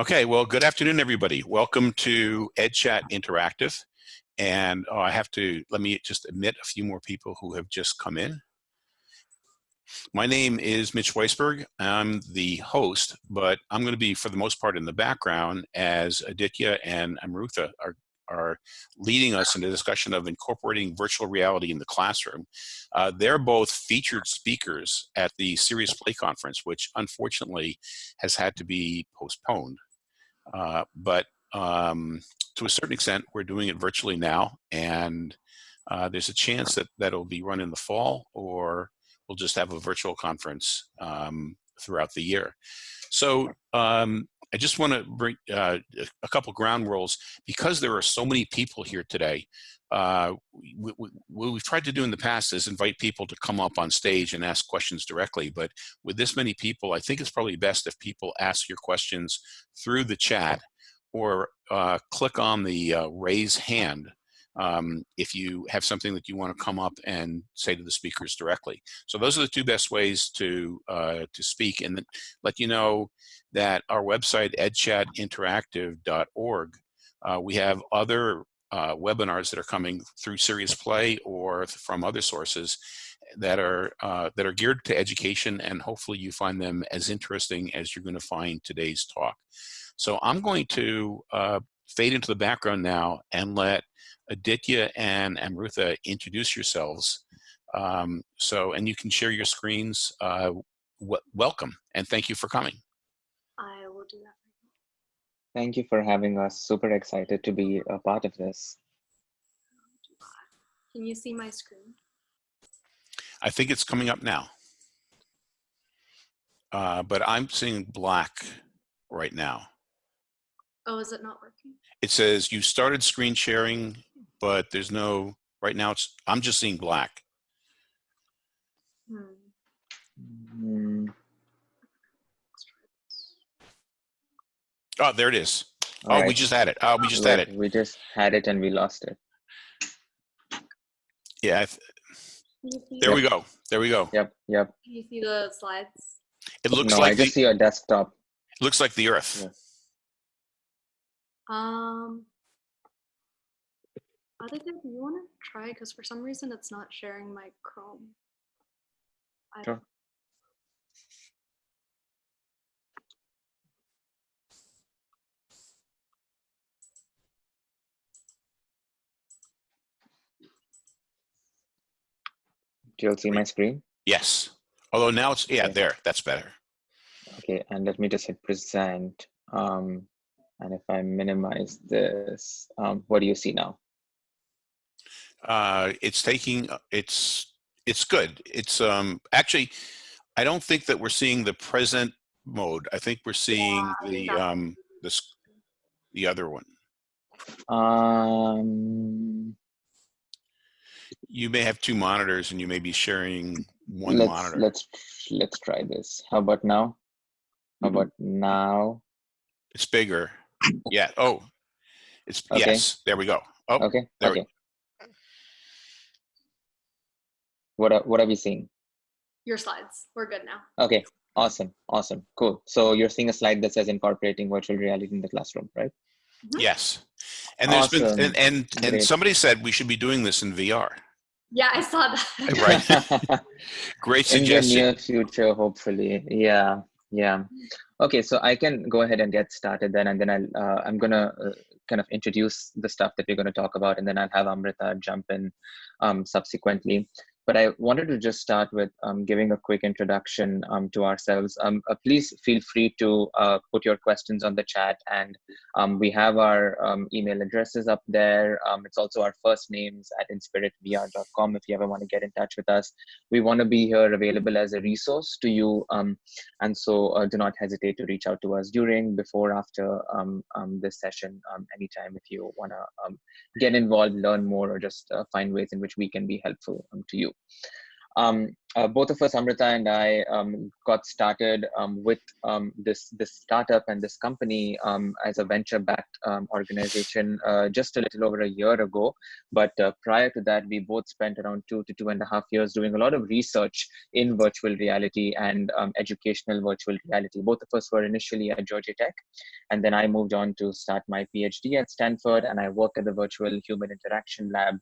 Okay, well, good afternoon, everybody. Welcome to EdChat Interactive. And oh, I have to, let me just admit a few more people who have just come in. My name is Mitch Weisberg. I'm the host, but I'm going to be, for the most part, in the background as Aditya and Amrutha are, are leading us in a discussion of incorporating virtual reality in the classroom. Uh, they're both featured speakers at the Serious Play Conference, which unfortunately has had to be postponed. Uh, but um, to a certain extent, we're doing it virtually now, and uh, there's a chance that that'll be run in the fall, or we'll just have a virtual conference um, throughout the year. So um, I just want to bring uh, a couple ground rules because there are so many people here today. Uh, we, we, what we've tried to do in the past is invite people to come up on stage and ask questions directly. But with this many people, I think it's probably best if people ask your questions through the chat or uh, click on the uh, raise hand um, if you have something that you want to come up and say to the speakers directly. So those are the two best ways to uh, to speak and let you know that our website edchatinteractive.org uh, we have other uh, webinars that are coming through Serious Play or from other sources that are uh, that are geared to education and hopefully you find them as interesting as you're going to find today's talk. So I'm going to uh, fade into the background now and let Aditya and Amrutha introduce yourselves. Um, so, and you can share your screens. Uh, welcome and thank you for coming. I will do that. Thank you for having us. Super excited to be a part of this. Can you see my screen? I think it's coming up now. Uh, but I'm seeing black right now. Oh, is it not working? It says you started screen sharing, but there's no, right now it's, I'm just seeing black. Hmm. Oh, there it is. All oh, right. Ah, we just had it. Oh, we just had it. We just had it and we lost it. Yeah. There yep. we go. There we go. Yep. Yep. Can you see the slides? It looks no, like I just the, see your desktop. Looks like the Earth. Yeah. Um, other than you want to try because for some reason it's not sharing my Chrome. I sure. Do you all see my screen? Yes. Although now it's, yeah, okay. there, that's better. Okay, and let me just hit present. Um, and if I minimize this, um, what do you see now? Uh, it's taking, uh, it's, it's good. It's um, actually, I don't think that we're seeing the present mode. I think we're seeing yeah, the, um, this, the other one. Um, you may have two monitors and you may be sharing one let's, monitor. Let's let's try this. How about now? How mm -hmm. about now? It's bigger. Yeah. Oh, it's okay. yes. There we go. Oh, okay. There okay. We, what are, what have you seen? Your slides. We're good now. Okay. Awesome. Awesome. Cool. So you're seeing a slide that says incorporating virtual reality in the classroom, right? Mm -hmm. Yes. And there's awesome. been and and, and somebody said we should be doing this in VR. Yeah, I saw that. right. Great suggestion. In the near future, hopefully. Yeah. Yeah. Okay, so I can go ahead and get started then, and then I'll, uh, I'm gonna uh, kind of introduce the stuff that we're going to talk about, and then I'll have Amrutha jump in um, subsequently. But I wanted to just start with um, giving a quick introduction um, to ourselves. Um, uh, please feel free to uh, put your questions on the chat, and um, we have our um, email addresses up there. Um, it's also our first names at inspiritvr.com if you ever want to get in touch with us. We want to be here available as a resource to you, and so uh, do not hesitate to reach out to us during, before, after this session, anytime if you want to get involved, learn more, or just uh, find ways in which we can be helpful to you. Um, uh, both of us, Amrutha and I, um, got started um, with um, this this startup and this company um, as a venture-backed um, organization uh, just a little over a year ago. But uh, prior to that, we both spent around two to two and a half years doing a lot of research in virtual reality and educational virtual reality. Both of us were initially at Georgia Tech, and then I moved on to start my PhD at Stanford, and I work at the Virtual Human Interaction Lab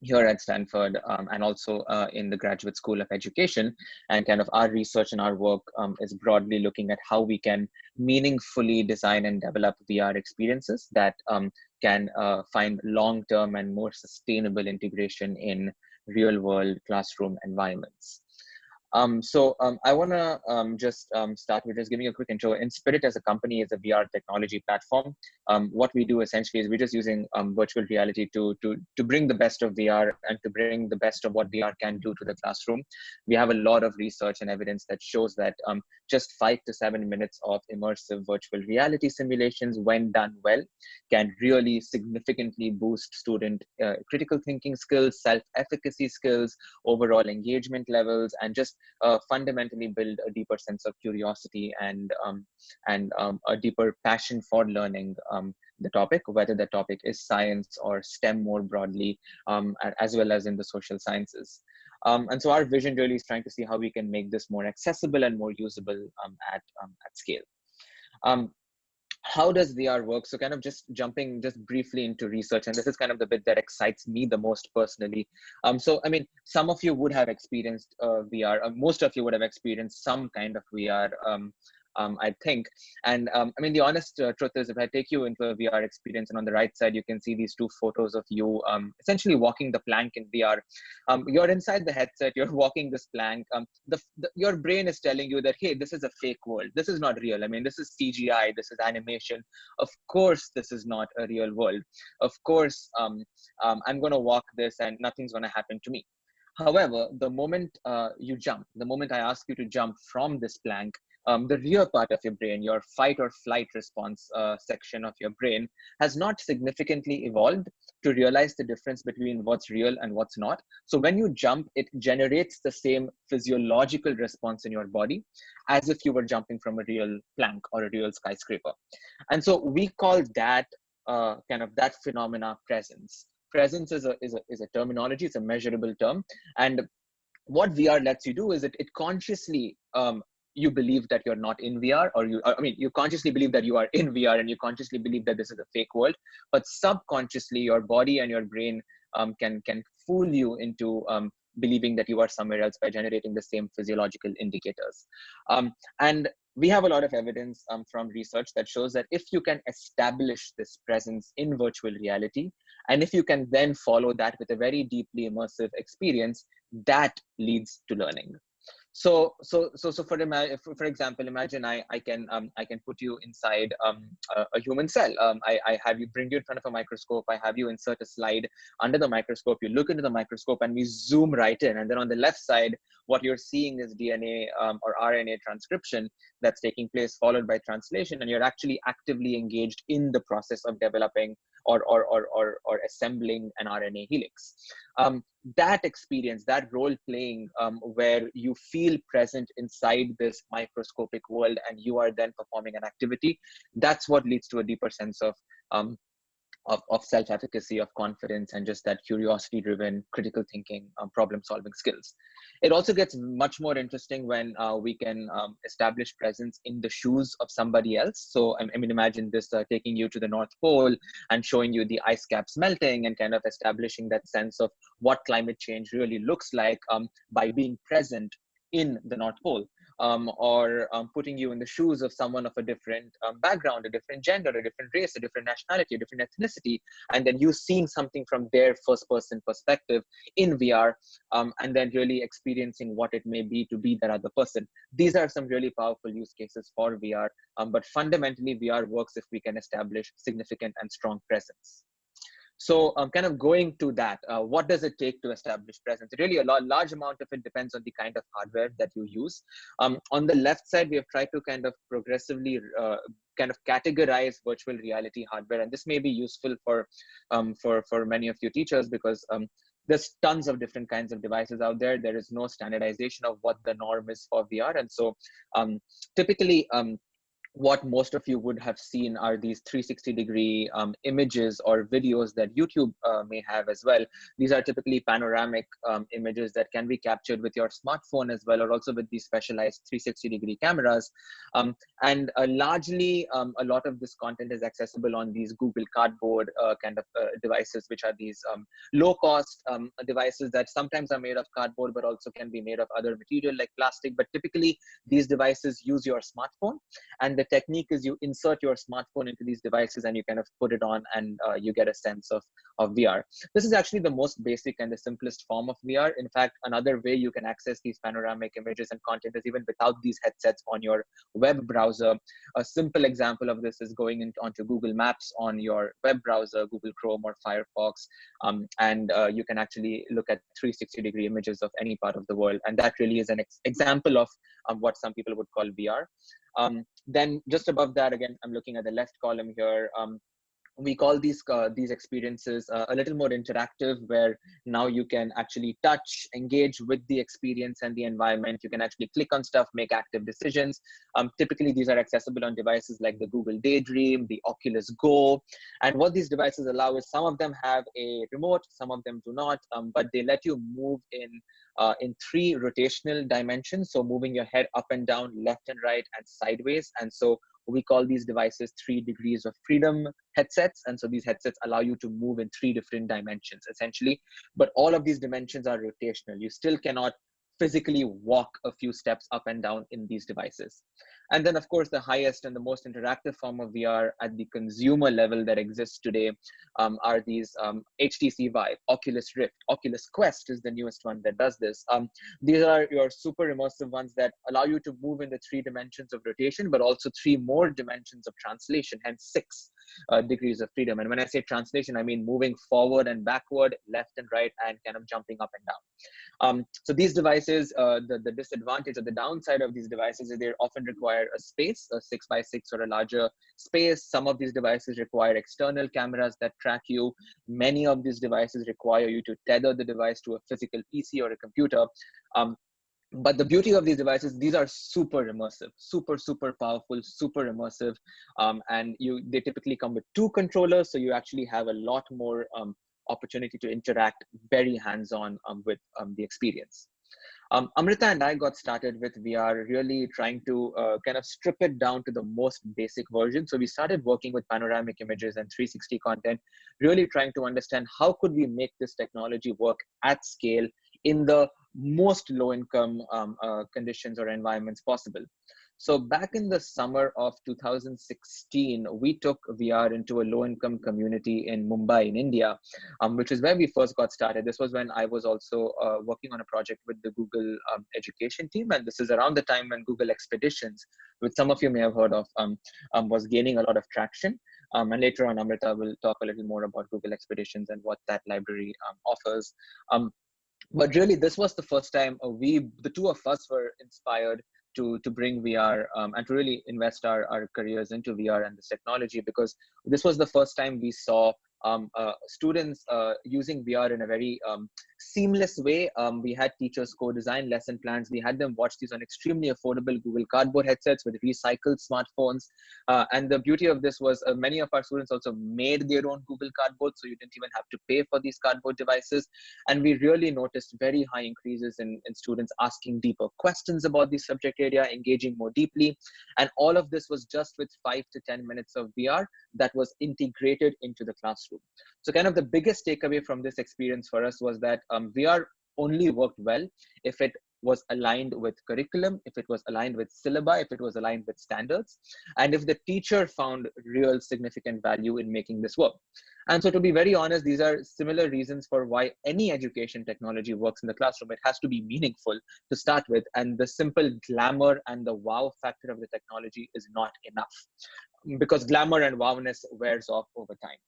here at Stanford um, and also uh, in the Graduate School of Education. And kind of our research and our work um, is broadly looking at how we can meaningfully design and develop VR experiences that um, can uh, find long-term and more sustainable integration in real-world classroom environments. Um, so um, I want to um, just um, start with just giving a quick intro. Inspirit as a company is a VR technology platform. Um, what we do essentially is we're just using um, virtual reality to, to, to bring the best of VR and to bring the best of what VR can do to the classroom. We have a lot of research and evidence that shows that just five to seven minutes of immersive virtual reality simulations, when done well, can really significantly boost student uh, critical thinking skills, self-efficacy skills, overall engagement levels, and just uh, fundamentally build a deeper sense of curiosity and um, and um, a deeper passion for learning um, the topic, whether the topic is science or STEM more broadly, um, as well as in the social sciences. Um, and so our vision really is trying to see how we can make this more accessible and more usable um, at, at scale how does VR work? So kind of just jumping just briefly into research, and this is kind of the bit that excites me the most personally. Um, so I mean, some of you would have experienced uh, VR. Uh, most of you would have experienced some kind of VR um, um, I think. And um, I mean, the honest uh, truth is, if I take you into a VR experience, and on the right side, you can see these two photos of you um, essentially walking the plank in VR. Um, you're inside the headset, you're walking this plank. Um, the, the, your brain is telling you that, hey, this is a fake world. This is not real. I mean, this is CGI, this is animation. Of course, this is not a real world. Of course, um, I'm going to walk this and nothing's going to happen to me. However, the moment uh, you jump, the moment I ask you to jump from this plank, um, the rear part of your brain, your fight or flight response uh, section of your brain, has not significantly evolved to realize the difference between what's real and what's not. So when you jump, it generates the same physiological response in your body as if you were jumping from a real plank or a real skyscraper. And so we call that uh, kind of that phenomena presence. Presence is a, is, a, is a terminology, it's a measurable term. And what VR lets you do is it, it consciously um, you believe that you're not in VR, or you, I mean, you consciously believe that you are in VR and you consciously believe that this is a fake world, but subconsciously your body and your brain um, can, can fool you into um, believing that you are somewhere else by generating the same physiological indicators. Um, and we have a lot of evidence um, from research that shows that if you can establish this presence in virtual reality, and if you can then follow that with a very deeply immersive experience, that leads to learning so so so so for for, example imagine i i can um i can put you inside um a, a, human cell. Um I, I have you bring you in front of a microscope. I have you insert a slide under the microscope. You look into the microscope and we zoom right in. And then on the left side what you're seeing is dna um, or rna transcription that's taking place followed by translation. And you're actually actively engaged in the process of developing or, or, or, or, or assembling an RNA helix. Um, that experience, that role playing, um, where you feel present inside this microscopic world and you are then performing an activity, that's what leads to a deeper sense of um, of, of self-efficacy, of confidence, and just that curiosity-driven, critical thinking, um, problem-solving skills. It also gets much more interesting when uh, we can um, establish presence in the shoes of somebody else. So, I, mean, imagine this uh, taking you to the North Pole and showing you the ice caps melting and kind of establishing that sense of what climate change really looks like um, by being present in the North Pole um, or um, putting you in the shoes of someone of a different um, background, a different gender, a different race, a different nationality, a different ethnicity, and then you seeing something from their first person perspective in VR, um, and then really experiencing what it may be to be that other person. These are some really powerful use cases for VR, um, but fundamentally, VR works if we can establish significant and strong presence. So um, kind of going to that, uh, what does it take to establish presence? Really, a large amount of it depends on the kind of hardware that you use. Um, on the left side, we have tried to kind of progressively uh, kind of categorize virtual reality hardware, and this may be useful for um, for for many of you teachers because um, there's tons of different kinds of devices out there. There is no standardization of what the norm is for VR. And so um, typically, um, what most of you would have seen are these 360 degree um, images or videos that YouTube uh, may have as well. These are typically panoramic um, images that can be captured with your smartphone as well, or also with these specialized 360 degree cameras. Um, and uh, largely, um, a lot of this content is accessible on these Google Cardboard uh, kind of uh, devices, which are these um, low cost um, devices that sometimes are made of cardboard, but also can be made of other material like plastic. But typically, these devices use your smartphone and the technique is you insert your smartphone into these devices and you kind of put it on and uh, you get a sense of, of VR. This is actually the most basic and the simplest form of VR. In fact, another way you can access these panoramic images and content is even without these headsets on your web browser. A simple example of this is going into, onto Google Maps on your web browser, Google Chrome or Firefox, um, and uh, you can actually look at 360 degree images of any part of the world. And that really is an ex example of um, what some people would call VR. Um, then just above that, again, I'm looking at the left column here. Um, we call these uh, these experiences uh, a little more interactive where now you can actually touch engage with the experience and the environment. You can actually click on stuff make active decisions. Um, typically these are accessible on devices like the google daydream the oculus go. And what these devices allow is some of them have a remote some of them do not um, but they let you move in uh, in three rotational dimensions. So moving your head up and down left and right and sideways. And so we call these devices three degrees of freedom headsets. And so these headsets allow you to move in three different dimensions essentially. But all of these dimensions are rotational. You still cannot physically walk a few steps up and down in these devices. And then, of course, the highest and the most interactive form of VR at the consumer level that exists today um, are these um, HTC Vive, Oculus Rift, Oculus Quest is the newest one that does this. Um, these are your super immersive ones that allow you to move in the three dimensions of rotation, but also three more dimensions of translation, hence six uh, degrees of freedom. And when I say translation, I mean moving forward and backward, left and right, and kind of jumping up and down. Um, so these devices, uh, the, the disadvantage or the downside of these devices is they often require a space, a six by six or a larger space. Some of these devices require external cameras that track you. Many of these devices require you to tether the device to a physical PC or a computer. Um, but the beauty of these devices these are super immersive super super powerful super immersive um, and you they typically come with two controllers so you actually have a lot more um, opportunity to interact very hands-on um, with um, the experience um, Amrutha and I got started with VR really trying to uh, kind of strip it down to the most basic version. So we started working with panoramic images and 360 content, really trying to understand how could we make this technology work at scale in the most low income um, uh, conditions or environments possible. So back in the summer of 2016, we took VR into a low-income community in Mumbai, in India, um, which is where we first got started. This was when I was also uh, working on a project with the Google um, education team, and this is around the time when Google Expeditions, which some of you may have heard of, um, um was gaining a lot of traction. Um, and later on, Amrutha will talk a little more about Google Expeditions and what that library um, offers but really this was the first time uh, we the two of us were inspired to to bring vr um, and to really invest our, our careers into vr and this technology because this was the first time we saw um, uh, students uh, using VR in a very um, seamless way. Um, we had teachers co-design lesson plans. We had them watch these on extremely affordable Google Cardboard headsets with recycled smartphones. Uh, and the beauty of this was uh, many of our students also made their own Google Cardboard, so you didn't even have to pay for these cardboard devices. And we really noticed very high increases in, in students asking deeper questions about the subject area, engaging more deeply. And all of this was just with five to 10 minutes of VR that was integrated into the classroom. So kind of the biggest takeaway from this experience for us was that um, VR only worked well if it was aligned with curriculum, if it was aligned with syllabi, if it was aligned with standards, and if the teacher found real significant value in making this work. And so to be very honest, these are similar reasons for why any education technology works in the classroom. It has to be meaningful to start with, and the simple glamour and the wow factor of the technology is not enough because glamour and wowness wears off over time.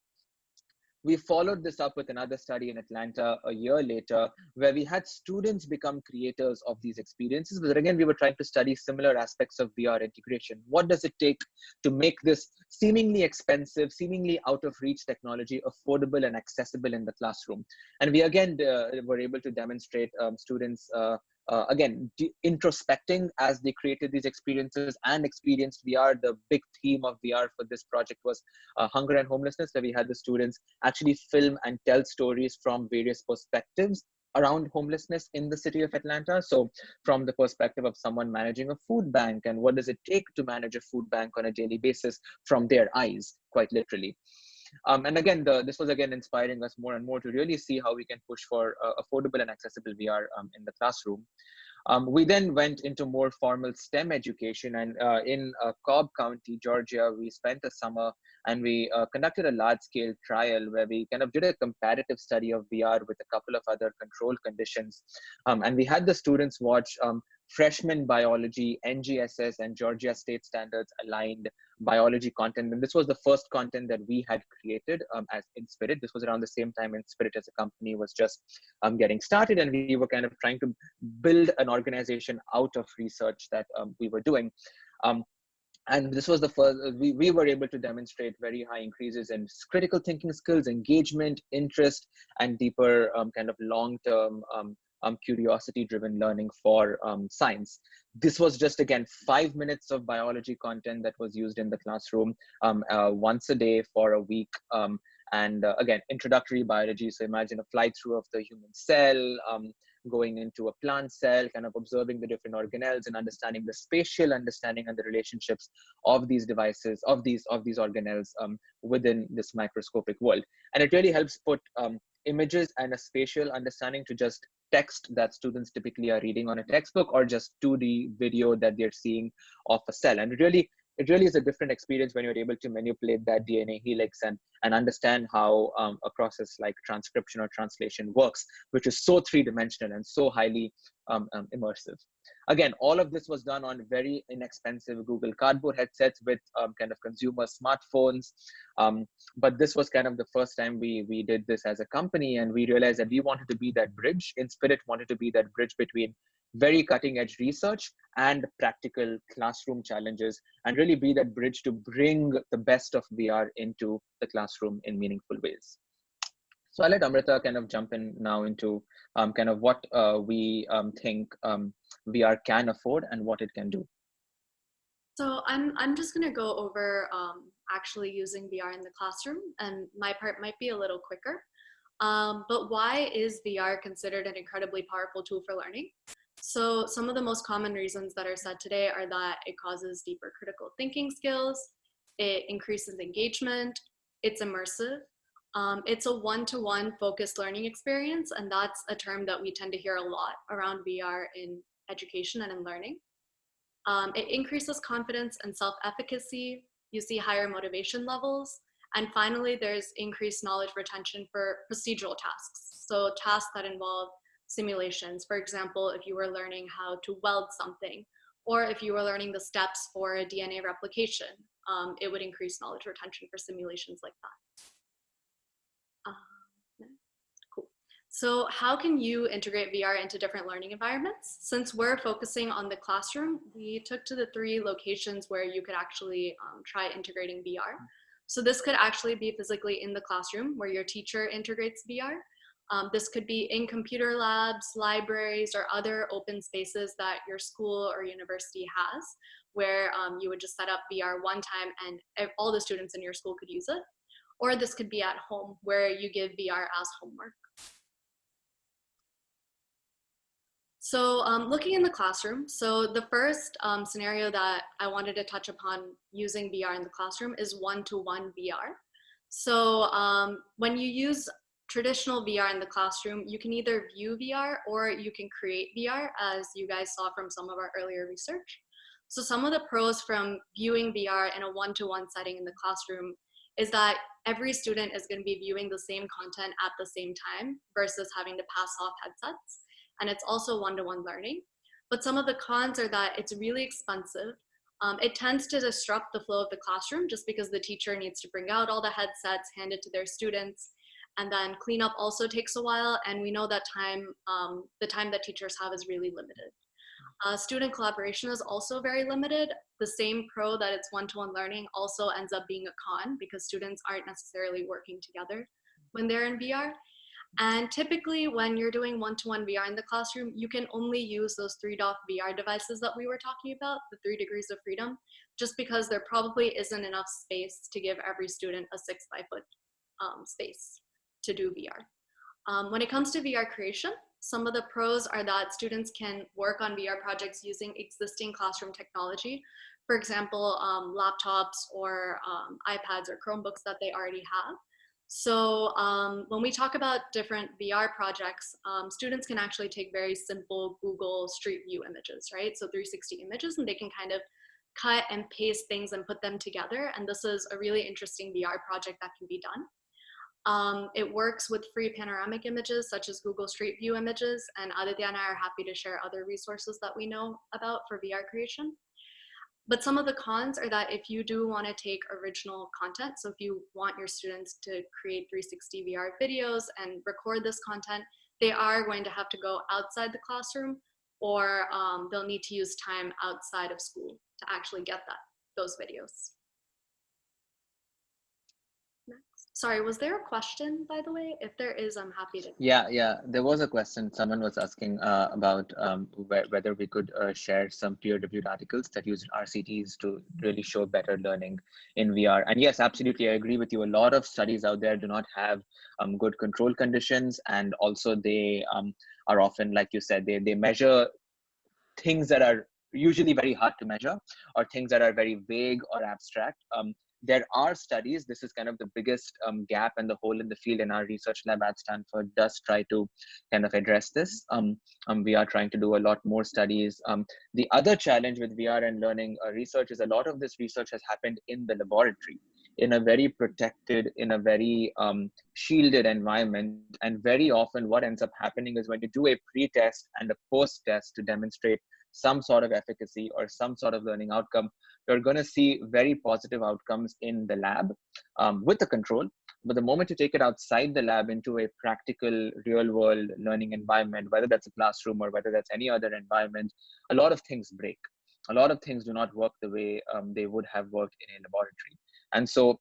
We followed this up with another study in Atlanta a year later, where we had students become creators of these experiences. But again, we were trying to study similar aspects of VR integration. What does it take to make this seemingly expensive, seemingly out of reach technology affordable and accessible in the classroom? And we again uh, were able to demonstrate um, students uh, uh, again introspecting as they created these experiences and experienced vr the big theme of vr for this project was uh, hunger and homelessness where we had the students actually film and tell stories from various perspectives around homelessness in the city of atlanta. So from the perspective of someone managing a food bank and what does it take to manage a food bank on a daily basis from their eyes quite literally um, and again, the, this was again inspiring us more and more to really see how we can push for uh, affordable and accessible VR um, in the classroom. Um, we then went into more formal STEM education, and uh, in uh, Cobb County, Georgia, we spent a summer and we uh, conducted a large-scale trial where we kind of did a comparative study of VR with a couple of other control conditions, um, and we had the students watch um, freshman biology, NGSS, and Georgia state standards aligned biology content. And this was the first content that we had created um, as Inspirit. This was around the same time Inspirit as a company was just um, getting started. And we were kind of trying to build an organization out of research that um, we were doing. Um, and this was the first, we, we were able to demonstrate very high increases in critical thinking skills, engagement, interest, and deeper um, kind of long-term um, curiosity driven learning for um, science. This was just again five minutes of biology content that was used in the classroom um, uh, once a day for a week. Um, and uh, again, introductory biology. So imagine a fly through of the human cell, um, going into a plant cell, kind of observing the different organelles and understanding the spatial understanding and the relationships of these devices, of these of these organelles um, within this microscopic world. And it really helps put um, images and a spatial understanding to just text that students typically are reading on a textbook or just 2D video that they're seeing of a cell. And really, it really is a different experience when you're able to manipulate that DNA helix and, and understand how um, a process like transcription or translation works, which is so three-dimensional and so highly um, um, immersive. Again, all of this was done on very inexpensive Google Cardboard headsets with um, kind of consumer smartphones. Um, but this was kind of the first time we, we did this as a company and we realized that we wanted to be that bridge. Inspirit wanted to be that bridge between very cutting edge research and practical classroom challenges and really be that bridge to bring the best of VR into the classroom in meaningful ways. So I'll let Amrutha kind of jump in now into um, kind of what uh, we um, think um, VR can afford and what it can do. So I'm, I'm just gonna go over um, actually using VR in the classroom and my part might be a little quicker. Um, but why is VR considered an incredibly powerful tool for learning? So some of the most common reasons that are said today are that it causes deeper critical thinking skills, it increases engagement, it's immersive, um, it's a one-to-one -one focused learning experience, and that's a term that we tend to hear a lot around VR in education and in learning. Um, it increases confidence and self-efficacy. You see higher motivation levels. And finally, there's increased knowledge retention for procedural tasks. So tasks that involve simulations. For example, if you were learning how to weld something, or if you were learning the steps for a DNA replication, um, it would increase knowledge retention for simulations like that. Cool. So how can you integrate VR into different learning environments? Since we're focusing on the classroom, we took to the three locations where you could actually um, try integrating VR. So this could actually be physically in the classroom where your teacher integrates VR. Um, this could be in computer labs, libraries, or other open spaces that your school or university has, where um, you would just set up VR one time and all the students in your school could use it. Or this could be at home, where you give VR as homework. So um, looking in the classroom, so the first um, scenario that I wanted to touch upon using VR in the classroom is one-to-one -one VR. So um, when you use traditional VR in the classroom, you can either view VR or you can create VR as you guys saw from some of our earlier research. So some of the pros from viewing VR in a one-to-one -one setting in the classroom is that every student is going to be viewing the same content at the same time versus having to pass off headsets and it's also one-to-one -one learning. But some of the cons are that it's really expensive. Um, it tends to disrupt the flow of the classroom just because the teacher needs to bring out all the headsets, hand it to their students. And then cleanup also takes a while. And we know that time, um, the time that teachers have is really limited. Uh, student collaboration is also very limited. The same pro that it's one-to-one learning also ends up being a con because students aren't necessarily working together when they're in VR. And typically when you're doing one-to-one -one VR in the classroom, you can only use those 3DOF VR devices that we were talking about, the three degrees of freedom, just because there probably isn't enough space to give every student a six by foot um, space to do VR. Um, when it comes to VR creation, some of the pros are that students can work on VR projects using existing classroom technology. For example, um, laptops or um, iPads or Chromebooks that they already have. So um, when we talk about different VR projects, um, students can actually take very simple Google Street View images, right? So 360 images and they can kind of cut and paste things and put them together. And this is a really interesting VR project that can be done. Um, it works with free panoramic images such as Google Street View images and Aditya and I are happy to share other resources that we know about for VR creation. But some of the cons are that if you do want to take original content, so if you want your students to create 360 VR videos and record this content, they are going to have to go outside the classroom or um, they'll need to use time outside of school to actually get that those videos. Sorry, was there a question, by the way? If there is, I'm happy to. Yeah, yeah, there was a question. Someone was asking uh, about um, wh whether we could uh, share some peer-reviewed articles that use RCTs to really show better learning in VR. And yes, absolutely, I agree with you. A lot of studies out there do not have um, good control conditions, and also they um, are often, like you said, they they measure things that are usually very hard to measure or things that are very vague or abstract. Um, there are studies this is kind of the biggest um, gap and the hole in the field in our research lab at stanford does try to kind of address this. Um, um, we are trying to do a lot more studies. Um, the other challenge with vr and learning uh, research is a lot of this research has happened in the laboratory in a very protected in a very um, shielded environment. And very often what ends up happening is when you do a pre-test and a post-test to demonstrate some sort of efficacy or some sort of learning outcome, you're going to see very positive outcomes in the lab um, with the control. But the moment you take it outside the lab into a practical, real world learning environment, whether that's a classroom or whether that's any other environment, a lot of things break. A lot of things do not work the way um, they would have worked in a laboratory. And so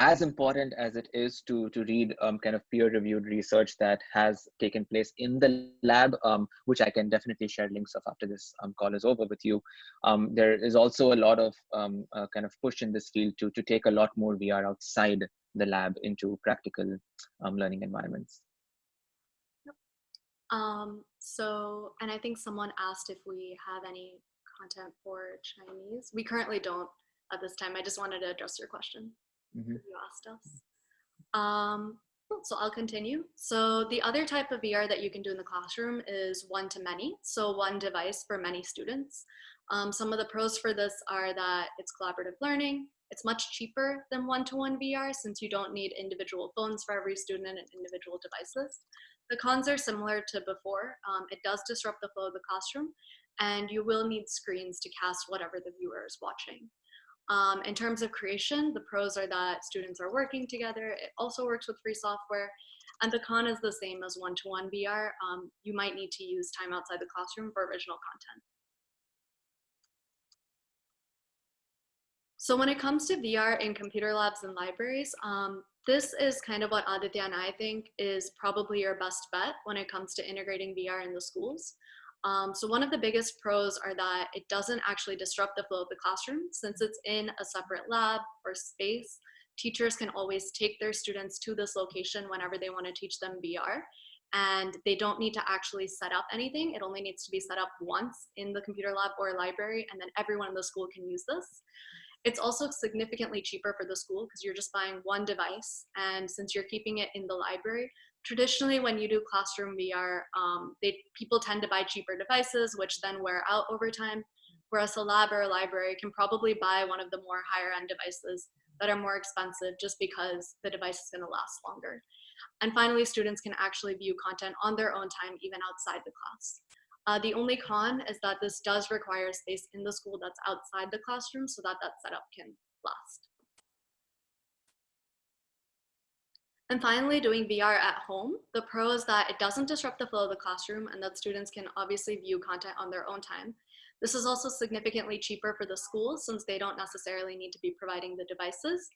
as important as it is to to read um, kind of peer reviewed research that has taken place in the lab um, which i can definitely share links of after this um, call is over with you. Um, there is also a lot of um, uh, kind of push in this field to to take a lot more vr outside the lab into practical um, learning environments. So and i think someone asked if we have any content for chinese. We currently don't at this time. I just wanted to address your question mm-hmm. you asked us. Um, so I'll continue. So the other type of VR that you can do in the classroom is one-to-many, so one device for many students. Um, some of the pros for this are that it's collaborative learning, it's much cheaper than one-to-one VR since you don't need individual phones for every student and individual devices. The cons are similar to before. Um, it does disrupt the flow of the classroom and you will need screens to cast whatever the viewer is watching. Um, in terms of creation, the pros are that students are working together. It also works with free software. And the con is the same as one-to-one -one VR. Um, you might need to use time outside the classroom for original content. So when it comes to VR in computer labs and libraries, um, this is kind of what Aditya and I think is probably your best bet when it comes to integrating VR in the schools. Um, so one of the biggest pros are that it doesn't actually disrupt the flow of the classroom since it's in a separate lab or space. Teachers can always take their students to this location whenever they want to teach them VR and they don't need to actually set up anything. It only needs to be set up once in the computer lab or library and then everyone in the school can use this. It's also significantly cheaper for the school because you're just buying one device and since you're keeping it in the library, traditionally when you do classroom VR, um, they, people tend to buy cheaper devices, which then wear out over time. Whereas a lab or a library can probably buy one of the more higher end devices that are more expensive just because the device is gonna last longer. And finally, students can actually view content on their own time, even outside the class. Uh, the only con is that this does require space in the school that's outside the classroom so that that setup can last. And finally, doing VR at home. The pro is that it doesn't disrupt the flow of the classroom and that students can obviously view content on their own time. This is also significantly cheaper for the schools since they don't necessarily need to be providing the devices.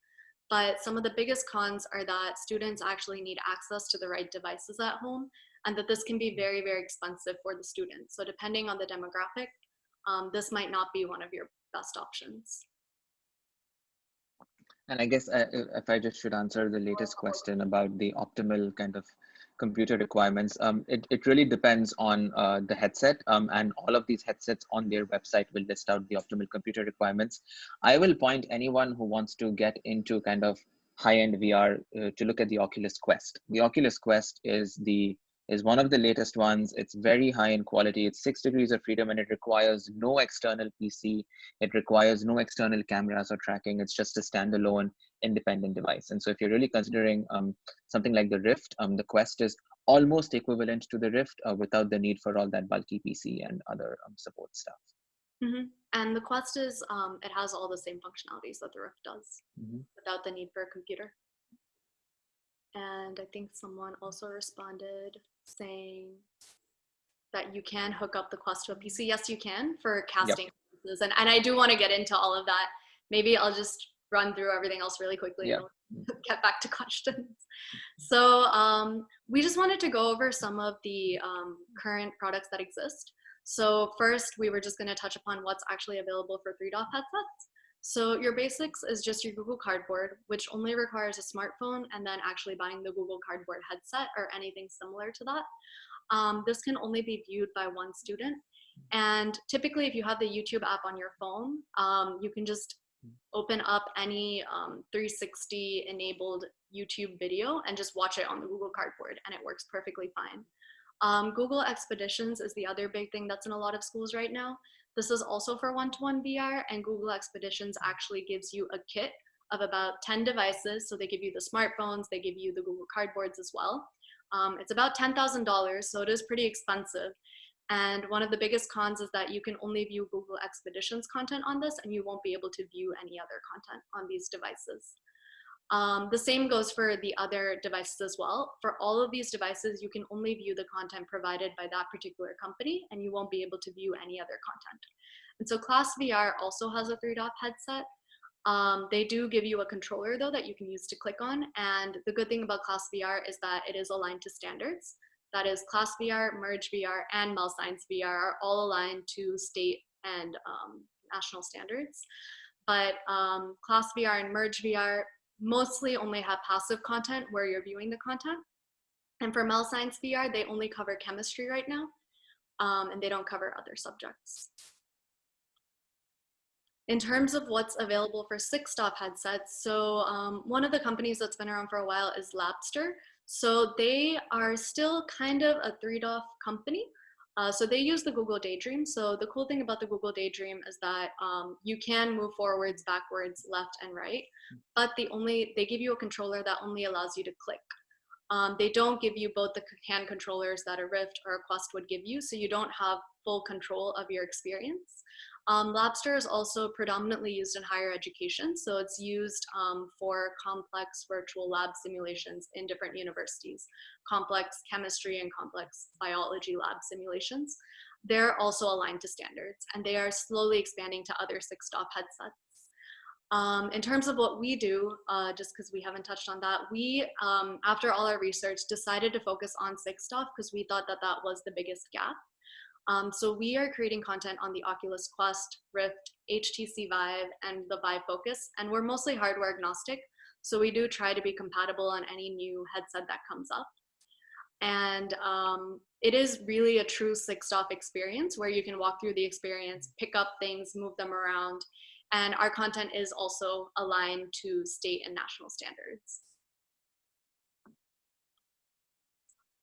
But some of the biggest cons are that students actually need access to the right devices at home and that this can be very, very expensive for the students. So depending on the demographic, um, this might not be one of your best options. And I guess uh, if I just should answer the latest question about the optimal kind of computer requirements, um, it, it really depends on uh, the headset um, and all of these headsets on their website will list out the optimal computer requirements. I will point anyone who wants to get into kind of high-end VR uh, to look at the Oculus Quest. The Oculus Quest is the is one of the latest ones. It's very high in quality. It's six degrees of freedom and it requires no external PC. It requires no external cameras or tracking. It's just a standalone independent device. And so if you're really considering um, something like the Rift, um, the Quest is almost equivalent to the Rift uh, without the need for all that bulky PC and other um, support stuff. Mm -hmm. And the Quest is, um, it has all the same functionalities that the Rift does mm -hmm. without the need for a computer. And I think someone also responded saying that you can hook up the Quest to a PC. Yes, you can for casting yep. and, and I do want to get into all of that. Maybe I'll just run through everything else really quickly yep. and get back to questions. So um, we just wanted to go over some of the um, current products that exist. So first, we were just going to touch upon what's actually available for 3DOF headsets. So your basics is just your Google Cardboard, which only requires a smartphone and then actually buying the Google Cardboard headset or anything similar to that. Um, this can only be viewed by one student. And typically if you have the YouTube app on your phone, um, you can just open up any um, 360 enabled YouTube video and just watch it on the Google Cardboard and it works perfectly fine. Um, Google Expeditions is the other big thing that's in a lot of schools right now. This is also for one-to-one -one VR and Google Expeditions actually gives you a kit of about 10 devices. So they give you the smartphones, they give you the Google Cardboards as well. Um, it's about $10,000, so it is pretty expensive. And one of the biggest cons is that you can only view Google Expeditions content on this and you won't be able to view any other content on these devices. Um, the same goes for the other devices as well. For all of these devices, you can only view the content provided by that particular company and you won't be able to view any other content. And so Class VR also has a 3DOF headset. Um, they do give you a controller though that you can use to click on. And the good thing about Class VR is that it is aligned to standards. That is Class VR, Merge VR, and MEL Science VR are all aligned to state and um, national standards. But um, Class VR and Merge VR mostly only have passive content where you're viewing the content. And for MEL Science VR, they only cover chemistry right now, um, and they don't cover other subjects. In terms of what's available for 6DOF headsets, so um, one of the companies that's been around for a while is Labster. So they are still kind of a 3DOF company, uh, so they use the Google Daydream. So the cool thing about the Google Daydream is that um, you can move forwards, backwards, left, and right. But the only they give you a controller that only allows you to click. Um, they don't give you both the hand controllers that a Rift or a Quest would give you, so you don't have full control of your experience. Um, Labster is also predominantly used in higher education, so it's used um, for complex virtual lab simulations in different universities, complex chemistry and complex biology lab simulations. They're also aligned to standards, and they are slowly expanding to other 6DOF headsets. Um, in terms of what we do, uh, just because we haven't touched on that, we, um, after all our research, decided to focus on 6DOF because we thought that that was the biggest gap. Um, so we are creating content on the Oculus Quest, Rift, HTC Vive, and the Vive Focus, and we're mostly hardware agnostic. So we do try to be compatible on any new headset that comes up. And um, it is really a true 6DOF experience where you can walk through the experience, pick up things, move them around. And our content is also aligned to state and national standards.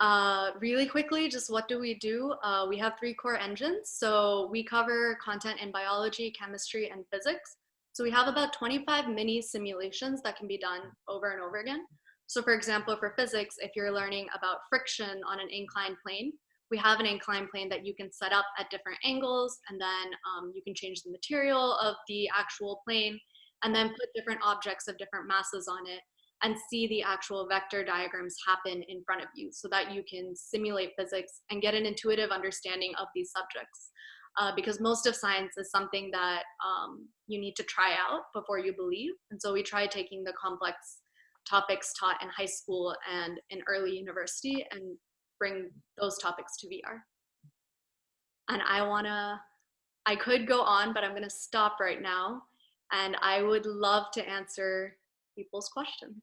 Uh, really quickly, just what do we do? Uh, we have three core engines. So we cover content in biology, chemistry, and physics. So we have about 25 mini simulations that can be done over and over again. So for example, for physics, if you're learning about friction on an inclined plane, we have an inclined plane that you can set up at different angles and then um, you can change the material of the actual plane and then put different objects of different masses on it and see the actual vector diagrams happen in front of you so that you can simulate physics and get an intuitive understanding of these subjects. Uh, because most of science is something that um, you need to try out before you believe. And so we try taking the complex topics taught in high school and in early university and bring those topics to VR. And I wanna, I could go on, but I'm gonna stop right now. And I would love to answer people's questions.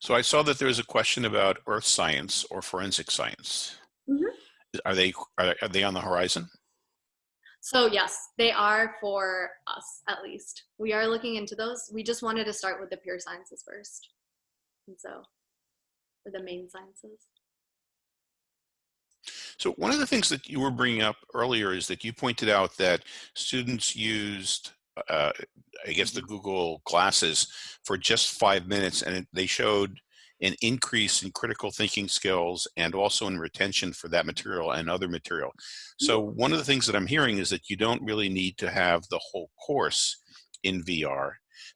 So I saw that there was a question about earth science or forensic science. Mm -hmm. Are they are, are they on the horizon? So yes, they are for us at least. We are looking into those. We just wanted to start with the pure sciences first. And so for the main sciences. So one of the things that you were bringing up earlier is that you pointed out that students used, uh, I guess, the mm-hmm. Google Glasses for just five minutes, and they showed an increase in critical thinking skills and also in retention for that material and other material. So mm-hmm. one of the things that I'm hearing is that you don't really need to have the whole course in VR,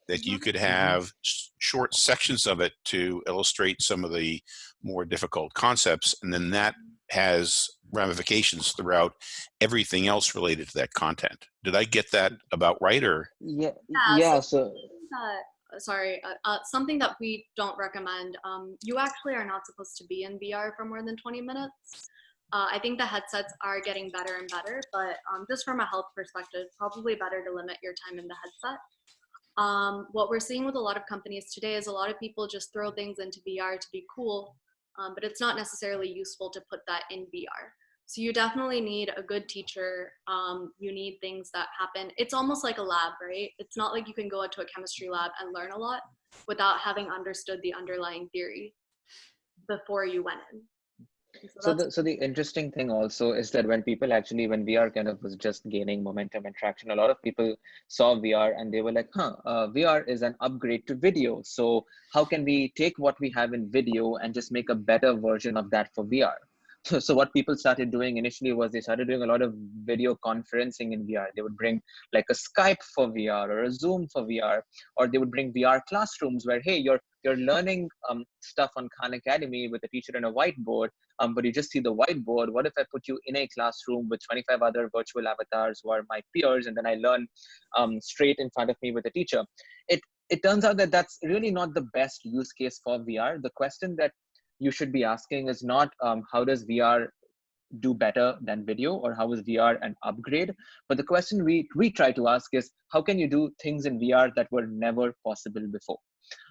that you mm-hmm. could have short sections of it to illustrate some of the more difficult concepts, and then that has ramifications throughout everything else related to that content. Did I get that about right or? Yeah, yeah, yeah so. Uh, sorry, uh, uh, something that we don't recommend. Um, you actually are not supposed to be in VR for more than 20 minutes. Uh, I think the headsets are getting better and better, but um, just from a health perspective, probably better to limit your time in the headset. Um, what we're seeing with a lot of companies today is a lot of people just throw things into VR to be cool um, but it's not necessarily useful to put that in VR. So you definitely need a good teacher. Um, you need things that happen. It's almost like a lab, right? It's not like you can go into a chemistry lab and learn a lot without having understood the underlying theory before you went in. So, the so the interesting thing also is that when people actually when VR kind of was just gaining momentum and traction, a lot of people saw VR and they were like, "Huh, uh, VR is an upgrade to video. So how can we take what we have in video and just make a better version of that for VR?" So, what people started doing initially was they started doing a lot of video conferencing in VR. They would bring like a Skype for VR or a Zoom for VR, or they would bring VR classrooms where, hey, you're you're learning um, stuff on Khan Academy with a teacher and a whiteboard, um, but you just see the whiteboard. What if I put you in a classroom with 25 other virtual avatars who are my peers, and then I learn um, straight in front of me with a teacher? It it turns out that that's really not the best use case for VR. The question that you should be asking is not um, how does VR do better than video or how is VR an upgrade? But the question we, we try to ask is how can you do things in VR that were never possible before?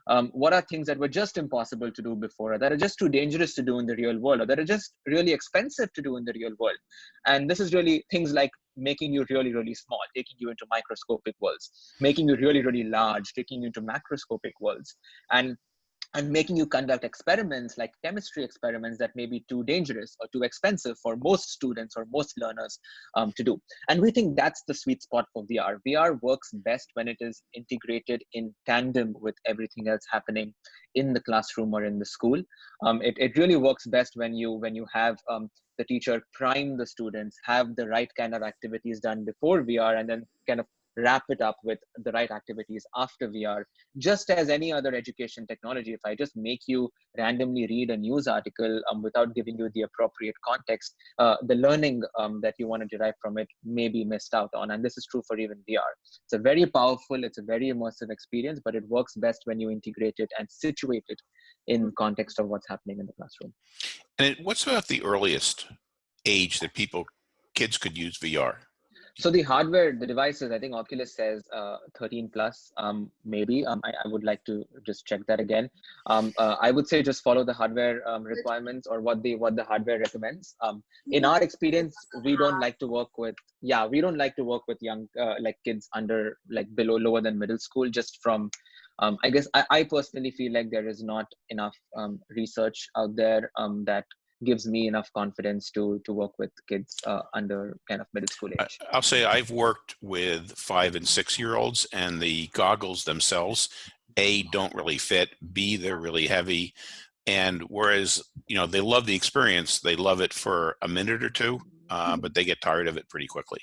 Um, what are things that were just impossible to do before or that are just too dangerous to do in the real world or that are just really expensive to do in the real world? And this is really things like making you really, really small, taking you into microscopic worlds, making you really, really large, taking you into macroscopic worlds. And and making you conduct experiments like chemistry experiments that may be too dangerous or too expensive for most students or most learners um, to do. And we think that's the sweet spot for VR. VR works best when it is integrated in tandem with everything else happening in the classroom or in the school. Um, it, it really works best when you when you have um, the teacher prime the students, have the right kind of activities done before VR, and then kind of wrap it up with the right activities after VR. Just as any other education technology, if I just make you randomly read a news article um, without giving you the appropriate context, uh, the learning um, that you want to derive from it may be missed out on. And this is true for even VR. It's a very powerful, it's a very immersive experience, but it works best when you integrate it and situate it in context of what's happening in the classroom. And what's about the earliest age that people, kids could use VR? So the hardware, the devices, I think Oculus says uh, 13 plus, um, maybe. Um, I, I, would like to just check that again. Um, uh, I would say just follow the hardware um, requirements or what the what the hardware recommends. Um, in our experience, we don't like to work with yeah, we don't like to work with young uh, like kids under like below lower than middle school. Just from um, I guess I, I personally feel like there is not enough research out there that gives me enough confidence to to work with kids uh, under kind of middle school age. I'll say I've worked with five and six year olds, and the goggles themselves, a don't really fit, b they're really heavy, and whereas you know they love the experience, they love it for a minute or two, uh, mm-hmm. but they get tired of it pretty quickly.